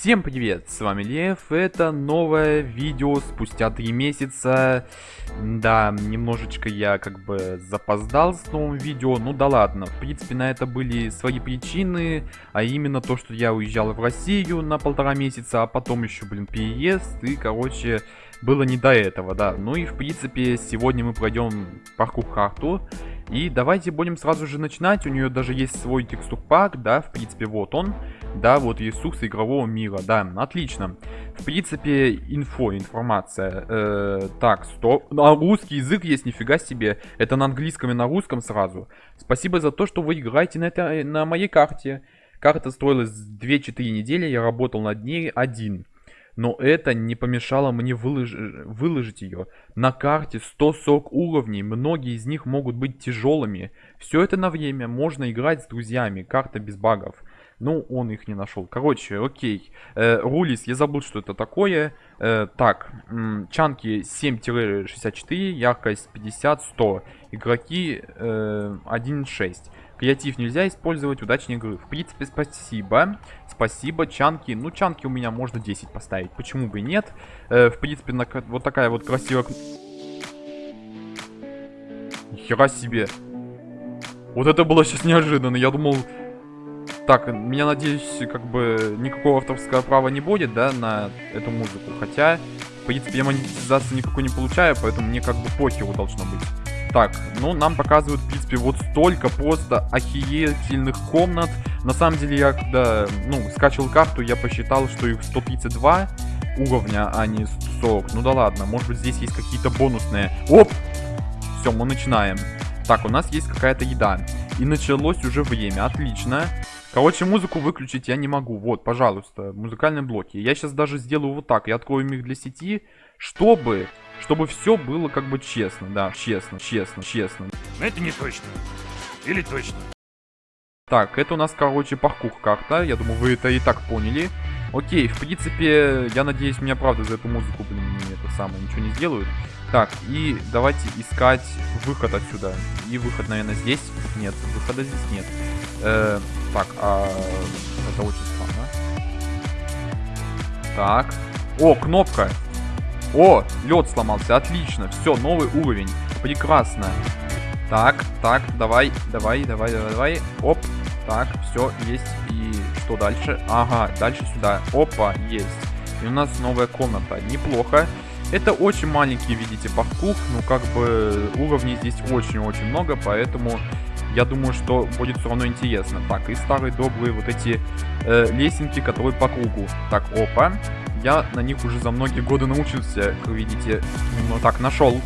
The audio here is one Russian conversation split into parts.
Всем привет, с вами Лев, это новое видео спустя три месяца. Да, немножечко я как бы запоздал с новым видео, ну да ладно. В принципе, на это были свои причины, а именно то, что я уезжал в Россию на полтора месяца, а потом еще, блин, переезд, и, короче, было не до этого, да. Ну и, в принципе, сегодня мы пройдем паркур карту. И давайте будем сразу же начинать. У нее даже есть свой текстур пак, да, в принципе, вот он. Да, вот ресурсы игрового мира, да, отлично. В принципе, инфо, информация. Э, так, стоп. А русский язык есть, нифига себе. Это на английском и на русском сразу. Спасибо за то, что вы играете на, это, на моей карте. Карта строилась 2-4 недели, я работал над ней один но это не помешало мне вылож... выложить ее. На карте 140 уровней, многие из них могут быть тяжелыми. Все это на время, можно играть с друзьями, карта без багов. Ну, он их не нашел. Короче, окей. Э, Рулис, я забыл, что это такое. Э, так, чанки 7-64, яркость 50-100. Игроки э, 1.6. Креатив нельзя использовать, удачной игры. В принципе, спасибо. Спасибо, чанки. Ну, чанки у меня можно 10 поставить. Почему бы и нет? Э, в принципе, на, вот такая вот красивая... Хера себе. Вот это было сейчас неожиданно. Я думал... Так, меня, надеюсь, как бы никакого авторского права не будет, да, на эту музыку. Хотя, в принципе, я монетизацию никакой не получаю, поэтому мне как бы похеру должно быть. Так, ну, нам показывают, в принципе, вот столько просто охерительных комнат. На самом деле, я когда, ну, скачивал карту, я посчитал, что их 132 уровня, а не 140. Ну да ладно, может быть, здесь есть какие-то бонусные. Оп! Все, мы начинаем. Так, у нас есть какая-то еда. И началось уже время, отлично. Короче, музыку выключить я не могу. Вот, пожалуйста, музыкальные блоки. Я сейчас даже сделаю вот так. Я открою их для сети, чтобы чтобы все было как бы честно, да, честно, честно, честно. Но это не точно. Или точно. Так, это у нас, короче, паркур карта. Я думаю, вы это и так поняли. Окей, в принципе, я надеюсь, меня правда за эту музыку, блин, это самое, ничего не сделают. Так, и давайте искать выход отсюда. И выход, наверное, здесь. Нет, выхода здесь нет. Э, так, а... Это очень странно. Так. О, кнопка. О, лед сломался, отлично. Все, новый уровень. Прекрасно. Так, так, давай, давай, давай, давай, давай. Оп, так, все, есть. И что дальше? Ага, дальше сюда. Опа, есть. И у нас новая комната. Неплохо. Это очень маленький, видите, паркур. Ну, как бы уровней здесь очень-очень много, поэтому я думаю, что будет все равно интересно. Так, и старые добрые вот эти э, лесенки, которые по кругу. Так, опа. Я на них уже за многие годы научился, как видите. Ну так, нашел.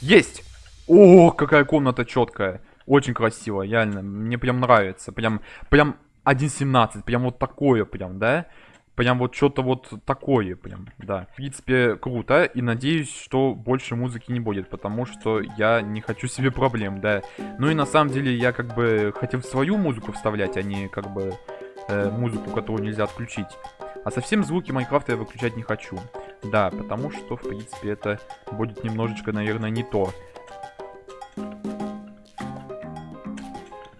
Есть! О, какая комната четкая. Очень красиво, реально. Мне прям нравится. Прям, прям 1.17. Прям вот такое прям, да? Прям вот что-то вот такое прям, да. В принципе, круто. И надеюсь, что больше музыки не будет, потому что я не хочу себе проблем, да. Ну и на самом деле я как бы хотел свою музыку вставлять, а не как бы э, музыку, которую нельзя отключить. А совсем звуки Майнкрафта я выключать не хочу. Да, потому что, в принципе, это будет немножечко, наверное, не то.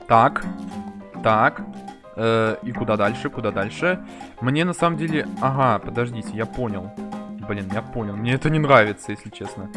Так. Так. Э, и куда дальше? Куда дальше? Мне на самом деле... Ага, подождите, я понял. Блин, я понял. Мне это не нравится, если честно.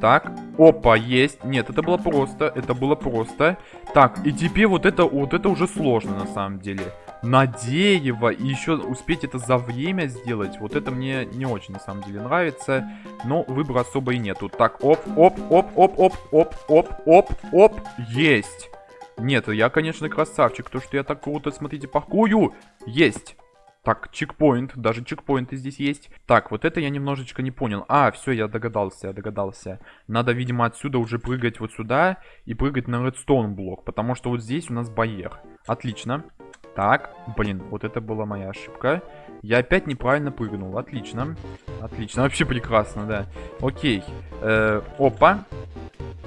Так. Опа, есть. Нет, это было просто. Это было просто. Так, и теперь вот это, вот это уже сложно на самом деле на и еще успеть это за время сделать, вот это мне не очень на самом деле нравится, но выбора особо и нету. Так, оп, оп, оп, оп, оп, оп, оп, оп, оп, есть. Нет, я, конечно, красавчик, то, что я так круто, смотрите, паркую, есть. Так, чекпоинт, даже чекпоинты здесь есть. Так, вот это я немножечко не понял. А, все, я догадался, я догадался. Надо, видимо, отсюда уже прыгать вот сюда и прыгать на редстоун блок, потому что вот здесь у нас барьер. Отлично. Так, блин, вот это была моя ошибка. Я опять неправильно прыгнул. Отлично. Отлично. Вообще прекрасно, да. Окей. Э, опа.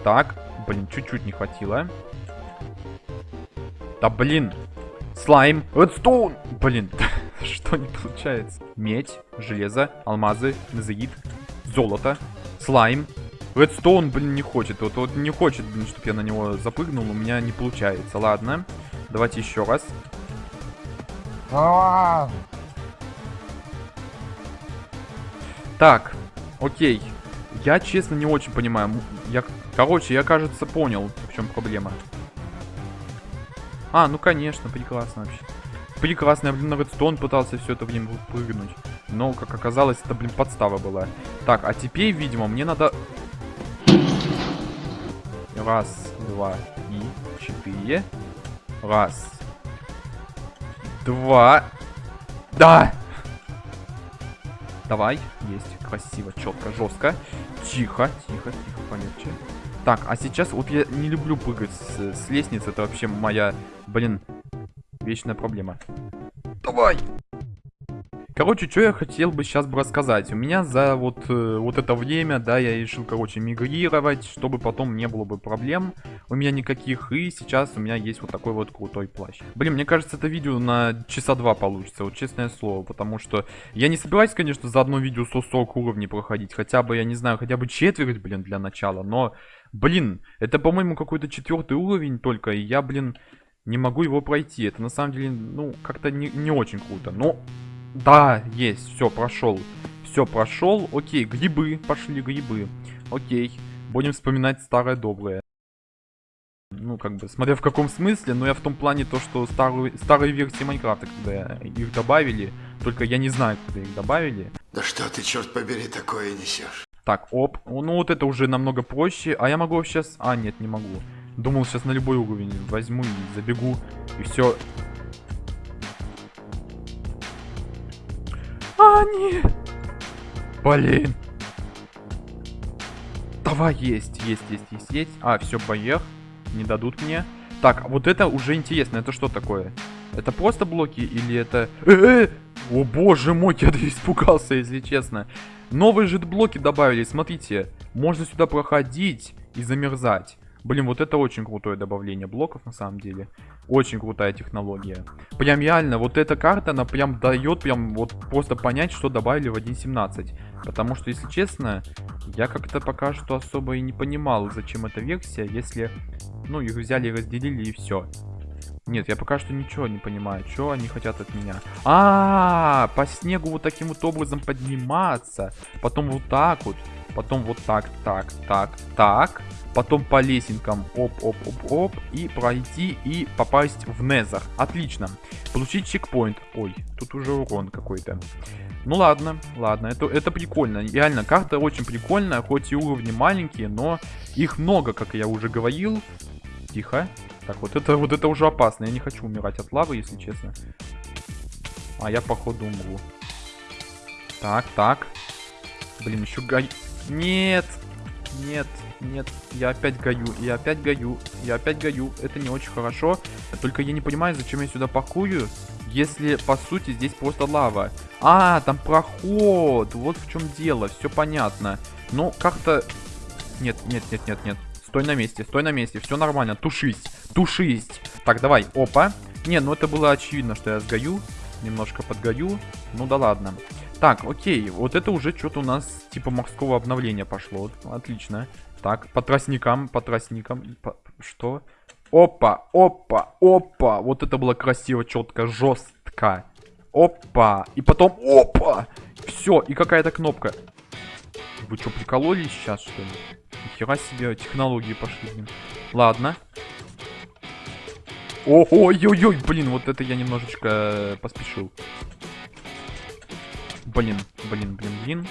Так. Блин, чуть-чуть не хватило. Да блин. Слайм. Эдстоун. Блин. Что не получается? Медь, железо, алмазы, назаид, золото, слайм. Эдстоун, блин, не хочет. Вот, вот не хочет, блин, чтобы я на него запрыгнул. У меня не получается. Ладно. Давайте еще раз. Так, окей. Я, честно, не очень понимаю. Я, короче, я, кажется, понял, в чем проблема. А, ну, конечно, прекрасно вообще. Прекрасно, я, блин, на редстон пытался все это время прыгнуть. Но, как оказалось, это, блин, подстава была. Так, а теперь, видимо, мне надо... Раз, два и четыре. Раз. Два. Да! Давай. Есть. Красиво, четко, жестко. Тихо, тихо, тихо, полегче. Так, а сейчас вот я не люблю прыгать с, с лестницы. Это вообще моя, блин, вечная проблема. Давай! Короче, что я хотел бы сейчас бы рассказать. У меня за вот, э, вот это время, да, я решил, короче, мигрировать, чтобы потом не было бы проблем у меня никаких. И сейчас у меня есть вот такой вот крутой плащ. Блин, мне кажется, это видео на часа два получится, вот честное слово. Потому что я не собираюсь, конечно, за одно видео 140 уровней проходить. Хотя бы, я не знаю, хотя бы четверть, блин, для начала. Но, блин, это, по-моему, какой-то четвертый уровень только. И я, блин, не могу его пройти. Это на самом деле, ну, как-то не, не очень круто. Но да, есть, все, прошел. Все, прошел. Окей, грибы, пошли грибы. Окей, будем вспоминать старое доброе. Ну, как бы, смотря в каком смысле, но я в том плане то, что старую, старые версии Майнкрафта, когда их добавили, только я не знаю, когда их добавили. Да что ты, черт побери, такое несешь? Так, оп, ну вот это уже намного проще, а я могу сейчас... А, нет, не могу. Думал, сейчас на любой уровень возьму и забегу, и все, А, нет. Блин. Давай, есть, есть, есть, есть, есть. А, все, поех. Не дадут мне. Так, вот это уже интересно. Это что такое? Это просто блоки или это... Э -э! О боже мой, я испугался, если честно. Новые же блоки добавили, смотрите. Можно сюда проходить и замерзать. Блин, вот это очень крутое добавление блоков на самом деле. Очень крутая технология. Прям реально, вот эта карта, она прям дает прям вот просто понять, что добавили в 1.17. Потому что, если честно, я как-то пока что особо и не понимал, зачем эта версия, если, ну, их взяли и разделили и все. Нет, я пока что ничего не понимаю, что они хотят от меня. А, -а, а, по снегу вот таким вот образом подниматься, потом вот так вот, потом вот так, так, так, так, потом по лесенкам оп-оп-оп-оп и пройти и попасть в Незер. Отлично. Получить чекпоинт. Ой, тут уже урон какой-то. Ну ладно, ладно, это, это прикольно. Реально, карта очень прикольная, хоть и уровни маленькие, но их много, как я уже говорил. Тихо. Так, вот это, вот это уже опасно. Я не хочу умирать от лавы, если честно. А я, походу, умру. Так, так. Блин, еще гай... Нет! Нет, нет, я опять гаю, я опять гаю, я опять гаю. Это не очень хорошо. Только я не понимаю, зачем я сюда пакую, если, по сути, здесь просто лава. А, там проход, вот в чем дело, все понятно. Ну, как-то... Нет, нет, нет, нет, нет. Стой на месте, стой на месте, все нормально, тушись, тушись. Так, давай, опа. Не, ну это было очевидно, что я сгою. Немножко подгою. Ну да ладно. Так, окей, вот это уже что-то у нас типа морского обновления пошло. Отлично. Так, по тростникам, по тростникам. По... Что? Опа, опа, опа. Вот это было красиво, четко, жестко. Опа. И потом опа. Все, и какая-то кнопка. Вы что, прикололись сейчас, что ли? Нихера себе, технологии пошли, блин. Ладно. Ой-ой-ой, блин, вот это я немножечко э, поспешил. Блин, блин, блин, блин.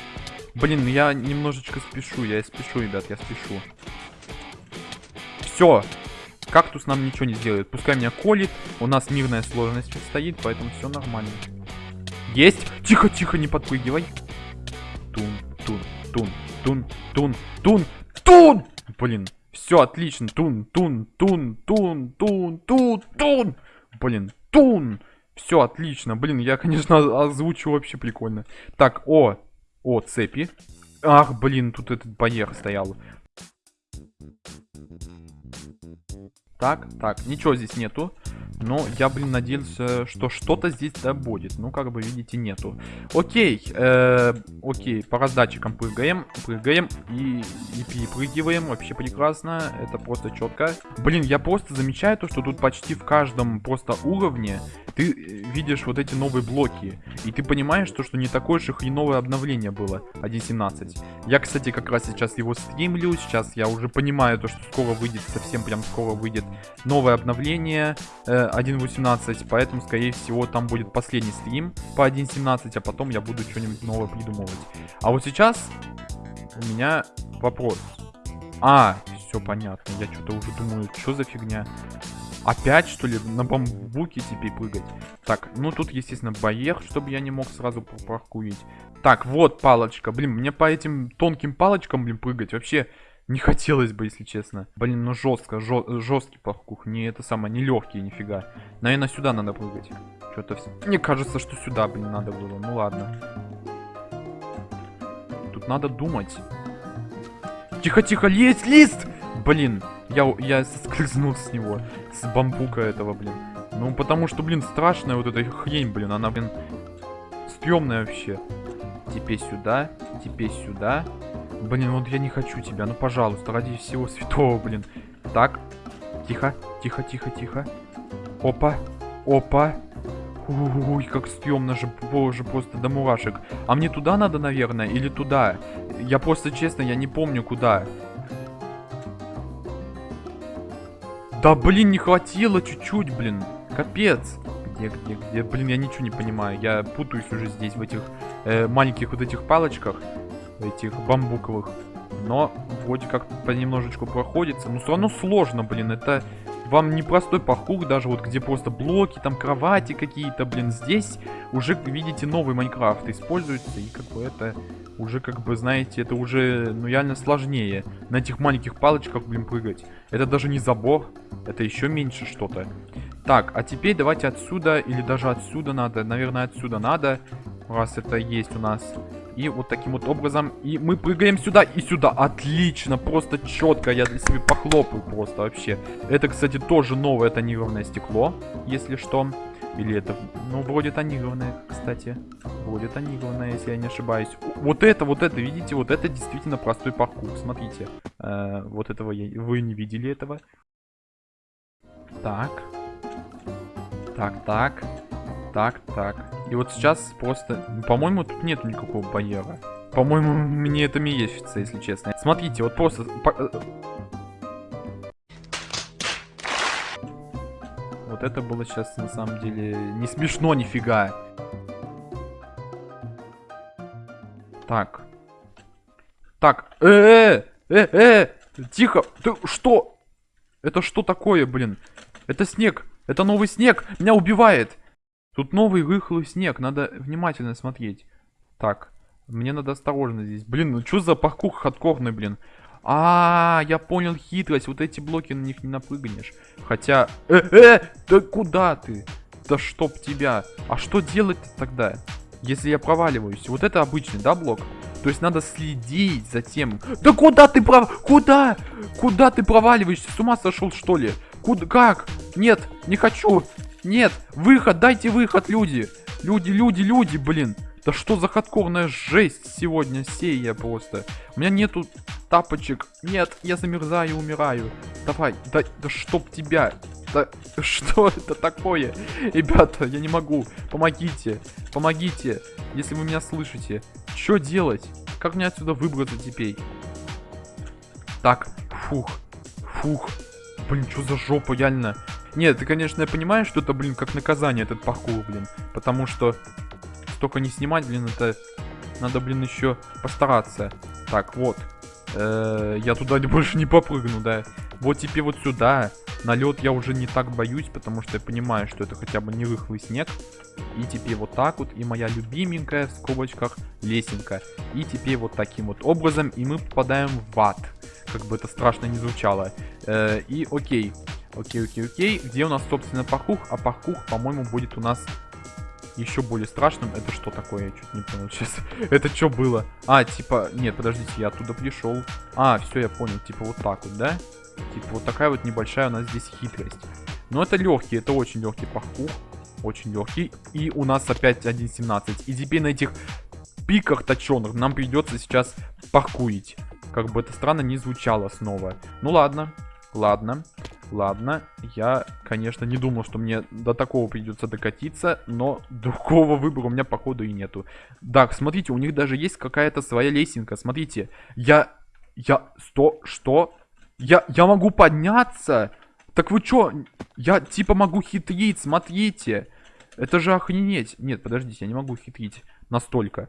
Блин, я немножечко спешу, я спешу, ребят, я спешу. Все. Кактус нам ничего не сделает. Пускай меня колит. У нас мирная сложность стоит, поэтому все нормально. Есть! Тихо, тихо, не подпрыгивай. Тун, тун, тун, тун, тун, тун, тун! Блин, все отлично. Тун, тун, тун, тун, тун, тун, тун. Блин, тун. Все отлично. Блин, я, конечно, озвучу вообще прикольно. Так, о, о, цепи. Ах, блин, тут этот барьер стоял. Так, так, ничего здесь нету. Но я, блин, надеялся, что что-то здесь да будет. Ну, как бы, видите, нету. Окей, э, окей, по раздатчикам прыгаем, прыгаем и, и перепрыгиваем. Вообще прекрасно, это просто четко. Блин, я просто замечаю то, что тут почти в каждом просто уровне ты э, видишь вот эти новые блоки. И ты понимаешь, то, что не такое же хреновое обновление было 1.17. Я, кстати, как раз сейчас его стримлю. Сейчас я уже понимаю то, что скоро выйдет, совсем прям скоро выйдет новое обновление э, 1.18. Поэтому, скорее всего, там будет последний стрим по 1.17, а потом я буду что-нибудь новое придумывать. А вот сейчас у меня вопрос. А, все понятно. Я что-то уже думаю, что за фигня. Опять, что ли, на бамбуке теперь прыгать? Так, ну тут, естественно, барьер, чтобы я не мог сразу паркурить. Так, вот палочка. Блин, мне по этим тонким палочкам, блин, прыгать вообще не хотелось бы, если честно. Блин, ну жестко, жесткий паркур. Не это самое, не легкий, нифига. Наверное, сюда надо прыгать. Что-то все. Мне кажется, что сюда, блин, надо было. Ну ладно. Тут надо думать. Тихо-тихо, есть лист! Блин, я, я соскользнул с него. С бамбука этого, блин. Ну, потому что, блин, страшная вот эта хрень, блин. Она, блин, стрёмная вообще. Теперь сюда, теперь сюда. Блин, вот я не хочу тебя. Ну, пожалуйста, ради всего святого, блин. Так. Тихо, тихо, тихо, тихо. Опа, опа. Ой, как стрёмно же, боже, просто до мурашек. А мне туда надо, наверное, или туда? Я просто, честно, я не помню, куда. Да, блин, не хватило чуть-чуть, блин. Капец. Где, где, где? Блин, я ничего не понимаю. Я путаюсь уже здесь, в этих э, маленьких вот этих палочках этих бамбуковых. Но вроде как понемножечку проходится. Но все равно сложно, блин. Это вам непростой паркур, даже вот где просто блоки, там кровати какие-то, блин. Здесь уже, видите, новый Майнкрафт используется. И как бы это уже, как бы, знаете, это уже, ну, реально сложнее. На этих маленьких палочках, блин, прыгать. Это даже не забор. Это еще меньше что-то. Так, а теперь давайте отсюда, или даже отсюда надо. Наверное, отсюда надо. Раз это есть у нас и вот таким вот образом. И мы прыгаем сюда и сюда. Отлично, просто четко. Я для себя похлопаю просто вообще. Это, кстати, тоже новое тонированное стекло, если что. Или это, ну, вроде тонированное, кстати. Вроде тонированное, если я не ошибаюсь. Вот это, вот это, видите, вот это действительно простой паркур. Смотрите. Э, вот этого я... Вы не видели этого. Так. Так, так. Так, так. И вот сейчас просто... По-моему, тут нет никакого барьера. По-моему, мне это мерещится, если честно. Смотрите, вот просто... Э, вот это было сейчас, на самом деле, не смешно нифига. Так. Так. Э, э, э, э, тихо. Ты что? Это что такое, блин? Это снег. Это новый снег. Меня убивает. Тут новый рыхлый снег, надо внимательно смотреть. Так, мне надо осторожно здесь. Блин, ну что за паркур хардкорный, блин? А, я понял хитрость. Вот эти блоки на них не напрыгнешь. Хотя... Э, э, да куда ты? Да чтоб тебя. А что делать тогда, если я проваливаюсь? Вот это обычный, да, блок? То есть надо следить за тем... Да куда ты пров... Куда? Куда ты проваливаешься? С ума сошел, что ли? Куда? Как? Нет, не хочу. Нет, выход, дайте выход, люди. Люди, люди, люди, блин. Да что за хардкорная жесть сегодня сея просто. У меня нету тапочек. Нет, я замерзаю, умираю. Давай, да, да чтоб тебя. Да что это такое? Ребята, я не могу. Помогите, помогите, если вы меня слышите. Что делать? Как мне отсюда выбраться теперь? Так, фух, фух. Блин, что за жопа, реально. Нет, ты, конечно, я понимаю, что это, блин, как наказание этот паркур, блин. Потому что столько не снимать, блин, это... Надо, блин, еще постараться. Так, вот. Э -э я туда больше не попрыгну, да. Вот теперь вот сюда. На лед я уже не так боюсь, потому что я понимаю, что это хотя бы не рыхлый снег. И теперь вот так вот. И моя любименькая, в скобочках, лесенка. И теперь вот таким вот образом. И мы попадаем в ад. Как бы это страшно не звучало. Э и окей. Окей, окей, окей. Где у нас, собственно, паркур? А паркур, по-моему, будет у нас еще более страшным. Это что такое? Я чуть не понял сейчас. Это что было? А, типа, нет, подождите, я оттуда пришел. А, все, я понял, типа вот так вот, да? Типа вот такая вот небольшая у нас здесь хитрость. Но это легкий, это очень легкий паркур. Очень легкий. И у нас опять 1.17. И теперь на этих пиках точеных нам придется сейчас паркурить. Как бы это странно не звучало снова. Ну ладно, ладно, ладно. Я, конечно, не думал, что мне до такого придется докатиться, но другого выбора у меня, походу, и нету. Так, смотрите, у них даже есть какая-то своя лесенка. Смотрите, я... Я... Сто... Что? Я... Я могу подняться? Так вы чё? Я, типа, могу хитрить, смотрите. Это же охренеть. Нет, подождите, я не могу хитрить настолько.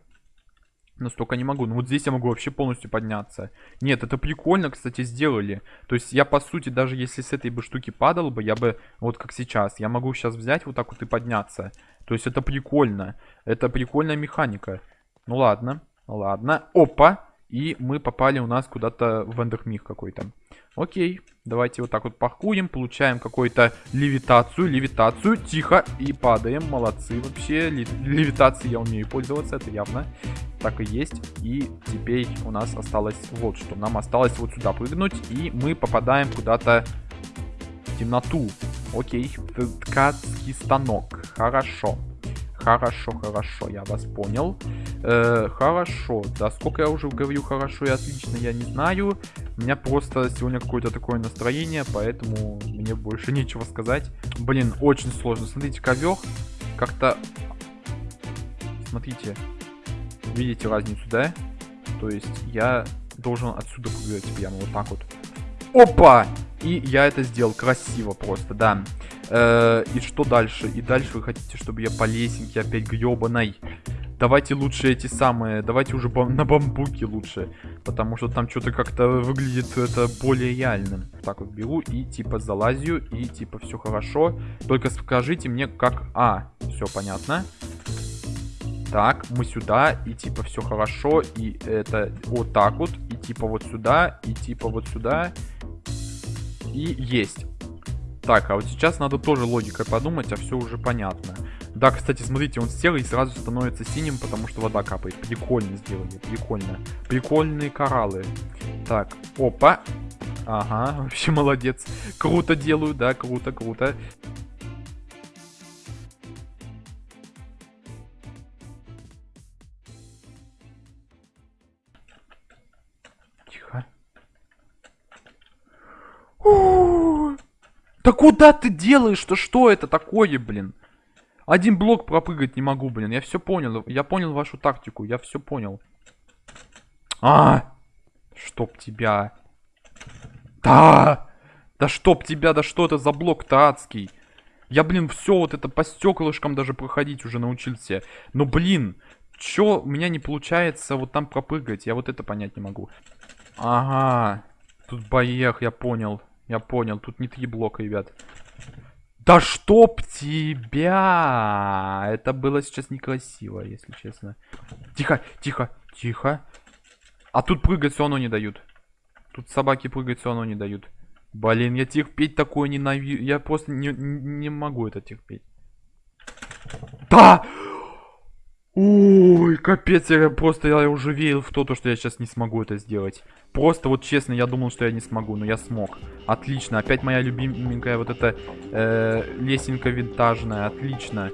Настолько не могу. Ну вот здесь я могу вообще полностью подняться. Нет, это прикольно, кстати, сделали. То есть я, по сути, даже если с этой бы штуки падал бы, я бы, вот как сейчас, я могу сейчас взять вот так вот и подняться. То есть это прикольно. Это прикольная механика. Ну ладно, ладно. Опа! И мы попали у нас куда-то в эндермих какой-то. Окей, давайте вот так вот паркуем, получаем какую-то левитацию, левитацию, тихо, и падаем, молодцы вообще, левитацией я умею пользоваться, это явно, так и есть, и теперь у нас осталось вот что, нам осталось вот сюда прыгнуть, и мы попадаем куда-то в темноту, окей, ткацкий станок, хорошо. Хорошо, хорошо, я вас понял. Э, хорошо, да сколько я уже говорю хорошо и отлично, я не знаю. У меня просто сегодня какое-то такое настроение, поэтому мне больше нечего сказать. Блин, очень сложно. Смотрите, ковер как-то... Смотрите, видите разницу, да? То есть я должен отсюда прыгать прямо вот так вот. Опа! И я это сделал красиво просто, да. Э, и что дальше? И дальше вы хотите, чтобы я по лесенке опять гребаной? Давайте лучше эти самые, давайте уже бам на бамбуке лучше. Потому что там что-то как-то выглядит это более реальным. Так вот беру и типа залазю, и типа все хорошо. Только скажите мне как... А, все понятно. Так, мы сюда, и типа все хорошо, и это вот так вот, и типа вот сюда, и типа вот сюда. И есть. Так, а вот сейчас надо тоже логикой подумать, а все уже понятно. Да, кстати, смотрите, он сел и сразу становится синим, потому что вода капает. Прикольно сделали, прикольно. Прикольные кораллы. Так, опа. Ага, вообще молодец. Круто делаю, да, круто, круто. Да куда ты делаешь-то? Что это такое, блин? Один блок пропрыгать не могу, блин. Я все понял. Я понял вашу тактику. Я все понял. А! Чтоб тебя. Да! Да чтоб тебя, да что это за блок-то адский? Я, блин, все вот это по стеклышкам даже проходить уже научился. Но, блин, чё у меня не получается вот там пропрыгать? Я вот это понять не могу. Ага. Тут боех, я понял. Я понял, тут не три блока, ребят. Да чтоб тебя! Это было сейчас некрасиво, если честно. Тихо, тихо, тихо. А тут прыгать все равно не дают. Тут собаки прыгать все равно не дают. Блин, я терпеть такое ненавижу. Я просто не, не могу это терпеть. Да! Ой, капец, я просто я уже верил в то, то, что я сейчас не смогу это сделать. Просто вот честно, я думал, что я не смогу, но я смог. Отлично, опять моя любименькая вот эта э, лесенка винтажная, отлично.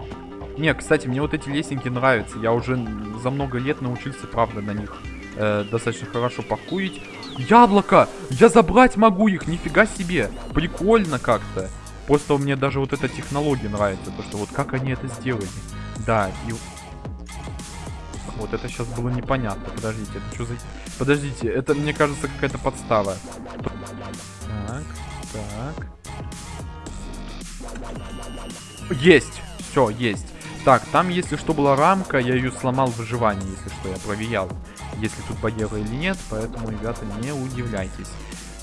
Не, кстати, мне вот эти лесенки нравятся. Я уже за много лет научился, правда, на них э, достаточно хорошо паркурить. Яблоко! Я забрать могу их, нифига себе! Прикольно как-то. Просто мне даже вот эта технология нравится, то что вот как они это сделали. Да, и вот это сейчас было непонятно. Подождите, это что за... Подождите, это, мне кажется, какая-то подстава. Так, так. Есть! Все, есть. Так, там, если что, была рамка, я ее сломал в выживании, если что, я проверял. Если тут барьера или нет, поэтому, ребята, не удивляйтесь.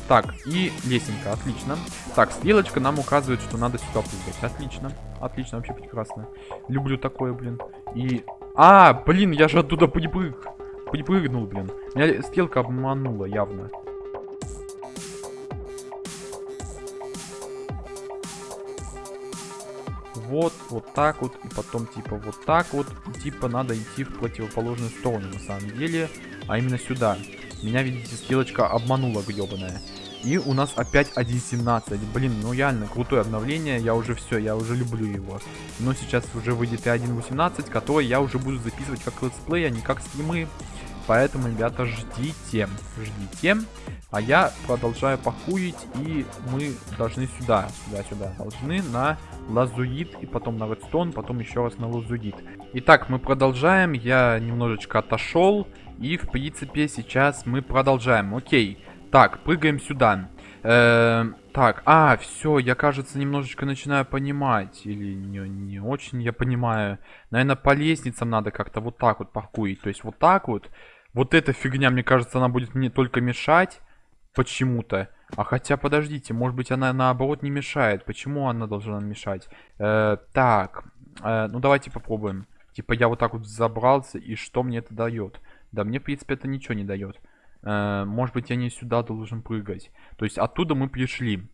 Так, и лесенка, отлично. Так, стрелочка нам указывает, что надо сюда прыгать. Отлично, отлично, вообще прекрасно. Люблю такое, блин. И а, блин, я же оттуда припрыг... припрыгнул, блин. Меня стрелка обманула явно. вот, вот так вот, и потом типа вот так вот. И, типа надо идти в противоположную сторону на самом деле, а именно сюда. Меня, видите, стрелочка обманула гребаная. И у нас опять 1.17. Блин, ну реально крутое обновление. Я уже все, я уже люблю его. Но сейчас уже выйдет и 1.18, который я уже буду записывать как летсплей, а не как стримы. Поэтому, ребята, ждите, ждите. А я продолжаю похуить, и мы должны сюда, сюда-сюда. Должны на лазуит, и потом на редстон, потом еще раз на лазуит. Итак, мы продолжаем. Я немножечко отошел. И, в принципе, сейчас мы продолжаем. Окей. Так, прыгаем сюда. Э -э так, а, все, я, кажется, немножечко начинаю понимать. Или не, не очень я понимаю. Наверное, по лестницам надо как-то вот так вот паркурить. То есть вот так вот. Вот эта фигня, мне кажется, она будет мне только мешать. Почему-то. А хотя, подождите, может быть, она наоборот не мешает. Почему она должна мешать? Э так, э ну давайте попробуем. Типа я вот так вот забрался, и что мне это дает? Да мне, в принципе, это ничего не дает. Э, может быть, я не сюда должен прыгать. То есть оттуда мы пришли.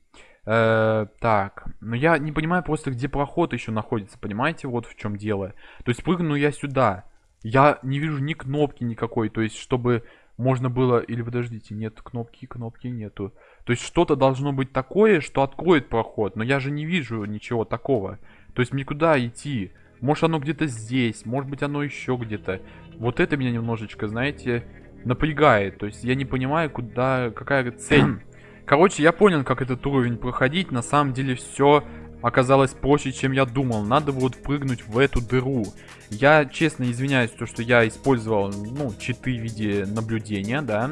Э, так, но я не понимаю просто, где проход еще находится, понимаете? Вот в чем дело. То есть прыгну я сюда. Я не вижу ни кнопки никакой, то есть чтобы можно было... Или подождите, нет кнопки, кнопки нету. То есть что-то должно быть такое, что откроет проход, но я же не вижу ничего такого. То есть мне куда идти? Может оно где-то здесь, может быть оно еще где-то. Вот это меня немножечко, знаете, напрягает. То есть я не понимаю, куда, какая цель. Короче, я понял, как этот уровень проходить. На самом деле все оказалось проще, чем я думал. Надо вот прыгнуть в эту дыру. Я честно извиняюсь, то, что я использовал, ну, читы в виде наблюдения, да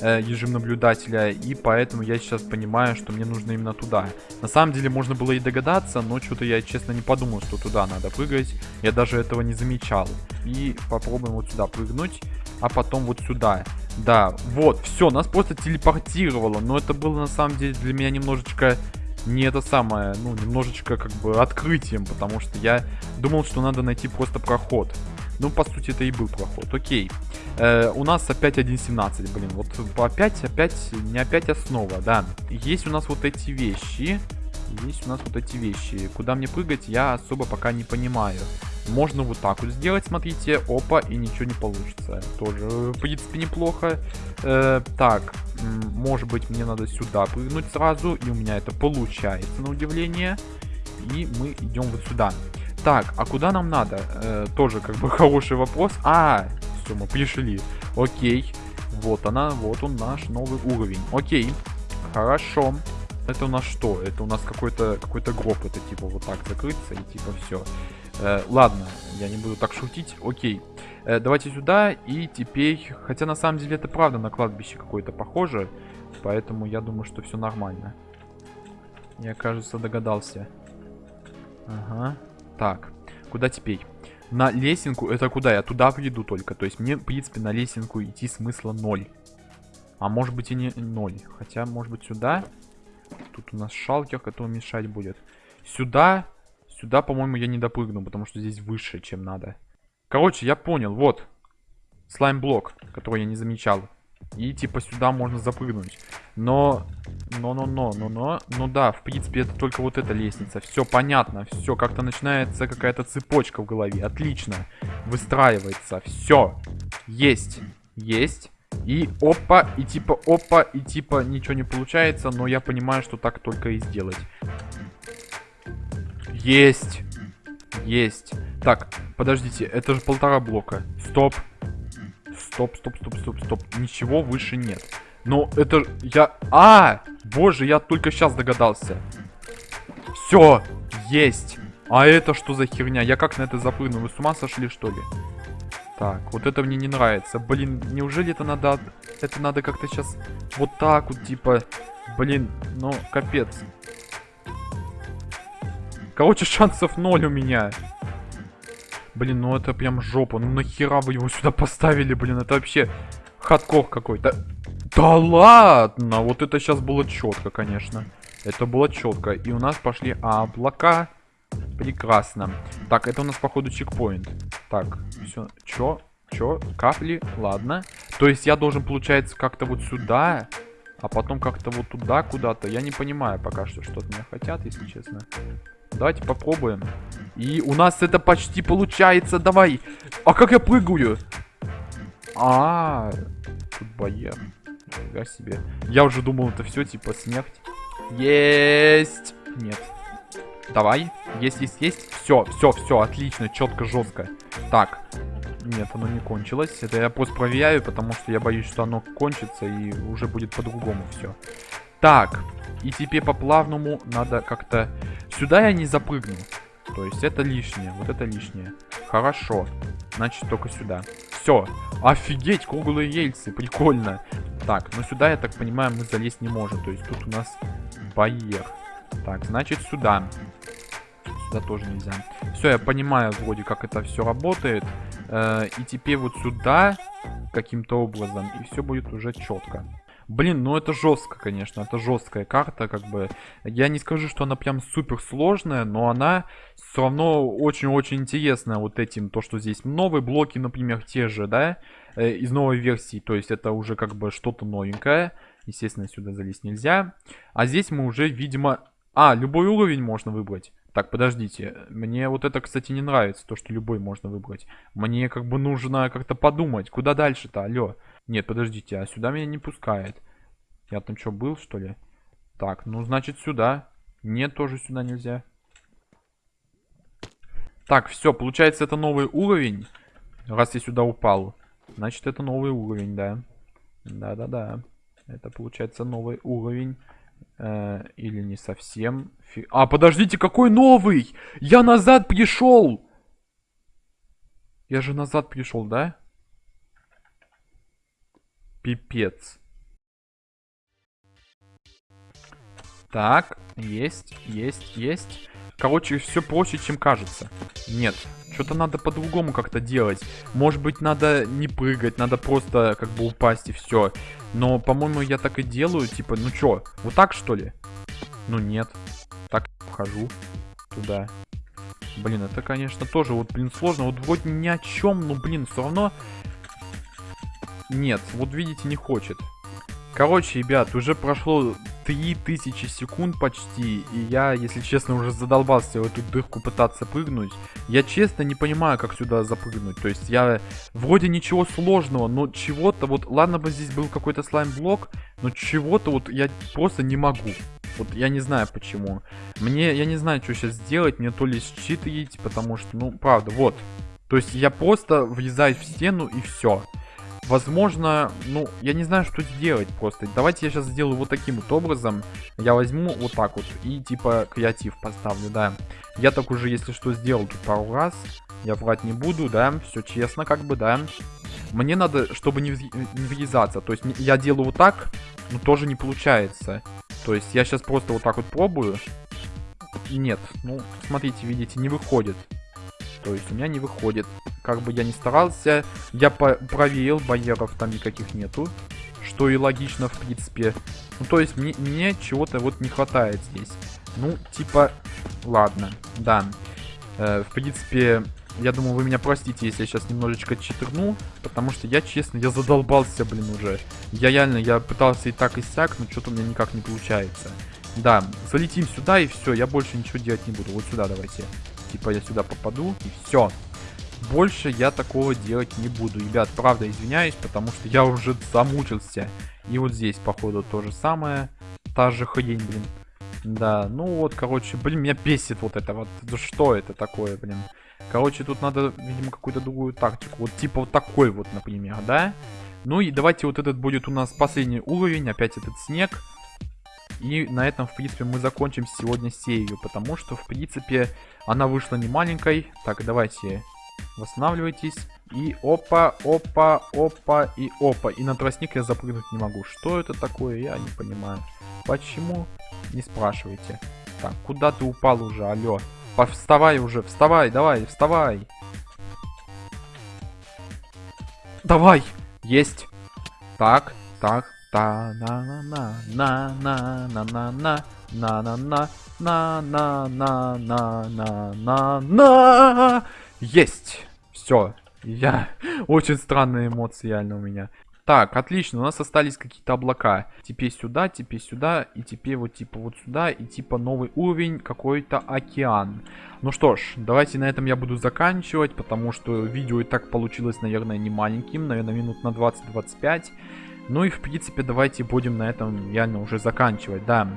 э, режим наблюдателя, и поэтому я сейчас понимаю, что мне нужно именно туда. На самом деле можно было и догадаться, но что-то я честно не подумал, что туда надо прыгать. Я даже этого не замечал. И попробуем вот сюда прыгнуть, а потом вот сюда. Да, вот, все, нас просто телепортировало, но это было на самом деле для меня немножечко не это самое, ну, немножечко как бы открытием, потому что я думал, что надо найти просто проход. Ну, по сути, это и был проход. Окей. Э, у нас опять 1.17, блин. Вот опять, опять, не опять основа, да. Есть у нас вот эти вещи. Есть у нас вот эти вещи. Куда мне прыгать, я особо пока не понимаю. Можно вот так вот сделать, смотрите. Опа, и ничего не получится. Тоже, в принципе, неплохо. Э, так, может быть, мне надо сюда прыгнуть сразу. И у меня это получается, на удивление. И мы идем вот сюда. Так, а куда нам надо? Э, тоже как бы хороший вопрос. А, все, мы пришли. Окей. Вот она, вот он наш новый уровень. Окей. Хорошо. Это у нас что? Это у нас какой-то какой-то гроб. Это типа вот так закрыться и типа все. Э, ладно, я не буду так шутить. Окей. Э, давайте сюда и теперь... Хотя на самом деле это правда на кладбище какое-то похоже. Поэтому я думаю, что все нормально. Я, кажется, догадался. Ага. Так, куда теперь? На лесенку, это куда? Я туда приду только. То есть мне, в принципе, на лесенку идти смысла ноль. А может быть и не ноль. Хотя, может быть, сюда. Тут у нас шалкер, который мешать будет. Сюда. Сюда, по-моему, я не допрыгну, потому что здесь выше, чем надо. Короче, я понял. Вот. Слайм-блок, который я не замечал. И типа сюда можно запрыгнуть. Но, но, но, но, но, но, ну да, в принципе это только вот эта лестница. Все понятно, все, как-то начинается какая-то цепочка в голове. Отлично, выстраивается, все, есть, есть. И опа, и типа опа, и типа ничего не получается, но я понимаю, что так только и сделать. Есть, есть. Так, подождите, это же полтора блока. Стоп. Стоп, стоп, стоп, стоп, стоп. Ничего выше нет. Но это... Я... А! Боже, я только сейчас догадался. Все, есть. А это что за херня? Я как на это запрыгну? Вы с ума сошли, что ли? Так, вот это мне не нравится. Блин, неужели это надо... Это надо как-то сейчас вот так вот, типа... Блин, ну, капец. Короче, шансов ноль у меня. Блин, ну это прям жопа. Ну нахера вы его сюда поставили, блин? Это вообще хардкор какой-то. Да ладно! Вот это сейчас было четко, конечно. Это было четко. И у нас пошли облака. Прекрасно. Так, это у нас, походу, чекпоинт. Так, все. Чё? Чё? Капли? Ладно. То есть я должен, получается, как-то вот сюда, а потом как-то вот туда куда-то. Я не понимаю пока что, что от меня хотят, если честно. Давайте попробуем. И у нас это почти получается. Давай. А как я прыгаю? А, -а, -а тут боер. Нифига себе. Я уже думал, это все типа смерть. Есть. Нет. Давай. Есть, есть, есть. Все, все, все, отлично, четко, жестко. Так. Нет, оно не кончилось. Это я просто проверяю, потому что я боюсь, что оно кончится и уже будет по-другому все. Так. И теперь по плавному надо как-то... Сюда я не запрыгну. То есть это лишнее. Вот это лишнее. Хорошо. Значит, только сюда. Все. Офигеть, круглые рельсы. Прикольно. Так, но сюда, я так понимаю, мы залезть не можем. То есть тут у нас барьер. Так, значит, сюда. Сюда тоже нельзя. Все, я понимаю вроде, как это все работает. Э, и теперь вот сюда каким-то образом. И все будет уже четко. Блин, ну это жестко, конечно, это жесткая карта, как бы. Я не скажу, что она прям супер сложная, но она все равно очень-очень интересная вот этим, то, что здесь новые блоки, например, те же, да, э, из новой версии, то есть это уже как бы что-то новенькое. Естественно, сюда залезть нельзя. А здесь мы уже, видимо... А, любой уровень можно выбрать. Так, подождите. Мне вот это, кстати, не нравится, то, что любой можно выбрать. Мне как бы нужно как-то подумать, куда дальше-то, алло. Нет, подождите, а сюда меня не пускает. Я там что, был, что ли? Так, ну, значит, сюда. Нет, тоже сюда нельзя. Так, все, получается, это новый уровень. Раз я сюда упал. Значит, это новый уровень, да. Да-да-да. Это, получается, новый уровень. Э, или не совсем. А, подождите, какой новый? Я назад пришел! Я же назад пришел, да? Пипец. Так, есть, есть, есть. Короче, все проще, чем кажется. Нет, что-то надо по-другому как-то делать. Может быть, надо не прыгать, надо просто как бы упасть и все. Но, по-моему, я так и делаю. Типа, ну что, вот так что ли? Ну нет. Так вхожу туда. Блин, это, конечно, тоже вот, блин, сложно. Вот вроде ни о чем, но, блин, все равно нет, вот видите, не хочет. Короче, ребят, уже прошло 3000 секунд почти, и я, если честно, уже задолбался в эту дырку пытаться прыгнуть. Я честно не понимаю, как сюда запрыгнуть. То есть я вроде ничего сложного, но чего-то вот, ладно бы здесь был какой-то слайм-блок, но чего-то вот я просто не могу. Вот я не знаю почему. Мне, я не знаю, что сейчас сделать, мне то ли считывать, потому что, ну, правда, вот. То есть я просто влезаю в стену и все. Возможно, ну, я не знаю, что сделать просто. Давайте я сейчас сделаю вот таким вот образом. Я возьму вот так вот и типа креатив поставлю, да. Я так уже, если что, сделал тут пару раз. Я врать не буду, да, все честно как бы, да. Мне надо, чтобы не, не врезаться. То есть я делаю вот так, но тоже не получается. То есть я сейчас просто вот так вот пробую. Нет, ну, смотрите, видите, не выходит. То есть у меня не выходит. Как бы я ни старался, я проверил, барьеров там никаких нету. Что и логично, в принципе. Ну, то есть мне, мне чего-то вот не хватает здесь. Ну, типа, ладно, да. Э, в принципе, я думаю, вы меня простите, если я сейчас немножечко читерну. Потому что я, честно, я задолбался, блин, уже. Я реально, я пытался и так, и сяк, но что-то у меня никак не получается. Да, залетим сюда и все, я больше ничего делать не буду. Вот сюда давайте. Типа я сюда попаду и все. Больше я такого делать не буду. Ребят, правда, извиняюсь, потому что я уже замучился. И вот здесь, походу, то же самое. Та же хрень, блин. Да, ну вот, короче, блин, меня бесит вот это вот. Что это такое, блин? Короче, тут надо, видимо, какую-то другую тактику. Вот типа вот такой вот, например, да? Ну и давайте вот этот будет у нас последний уровень. Опять этот снег. И на этом, в принципе, мы закончим сегодня серию, потому что, в принципе, она вышла не маленькой. Так, давайте восстанавливайтесь. И опа, опа, опа и опа. И на тростник я запрыгнуть не могу. Что это такое, я не понимаю. Почему? Не спрашивайте. Так, куда ты упал уже, алло? Вставай уже, вставай, давай, вставай. Давай, есть. Так, так, та на на на на на на на на на на на на на на на на на на Есть! Все. Я... Очень странные эмоции реально у меня. Так, отлично, у нас остались какие-то облака. Теперь сюда, теперь сюда, и теперь вот типа вот сюда, и типа новый уровень, какой-то океан. Ну что ж, давайте на этом я буду заканчивать, потому что видео и так получилось, наверное, не маленьким, наверное, минут на 20-25. Ну и, в принципе, давайте будем на этом реально уже заканчивать, да.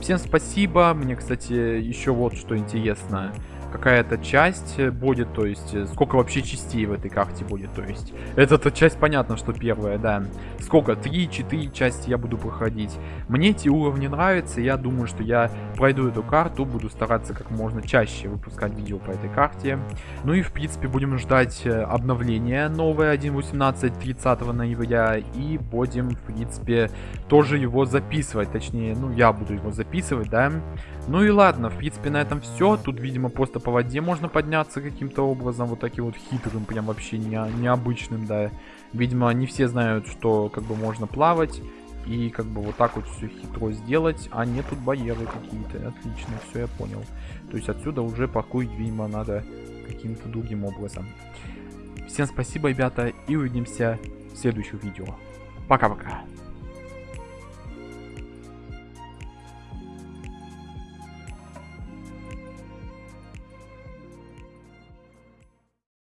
Всем спасибо. Мне, кстати, еще вот что интересно какая-то часть будет, то есть э, сколько вообще частей в этой карте будет, то есть эта часть понятно, что первая, да. Сколько? 3-4 части я буду проходить. Мне эти уровни нравятся, я думаю, что я пройду эту карту, буду стараться как можно чаще выпускать видео по этой карте. Ну и в принципе будем ждать э, обновления новое 1.18 30 ноября и будем в принципе тоже его записывать, точнее, ну я буду его записывать, да. Ну и ладно, в принципе на этом все. Тут, видимо, просто по воде можно подняться каким-то образом, вот таким вот хитрым, прям вообще не, необычным, да. Видимо, не все знают, что как бы можно плавать. И как бы вот так вот все хитро сделать. А нет, тут барьеры какие-то. Отлично, все я понял. То есть отсюда уже паркурить, видимо, надо каким-то другим образом. Всем спасибо, ребята, и увидимся в следующих видео. Пока-пока.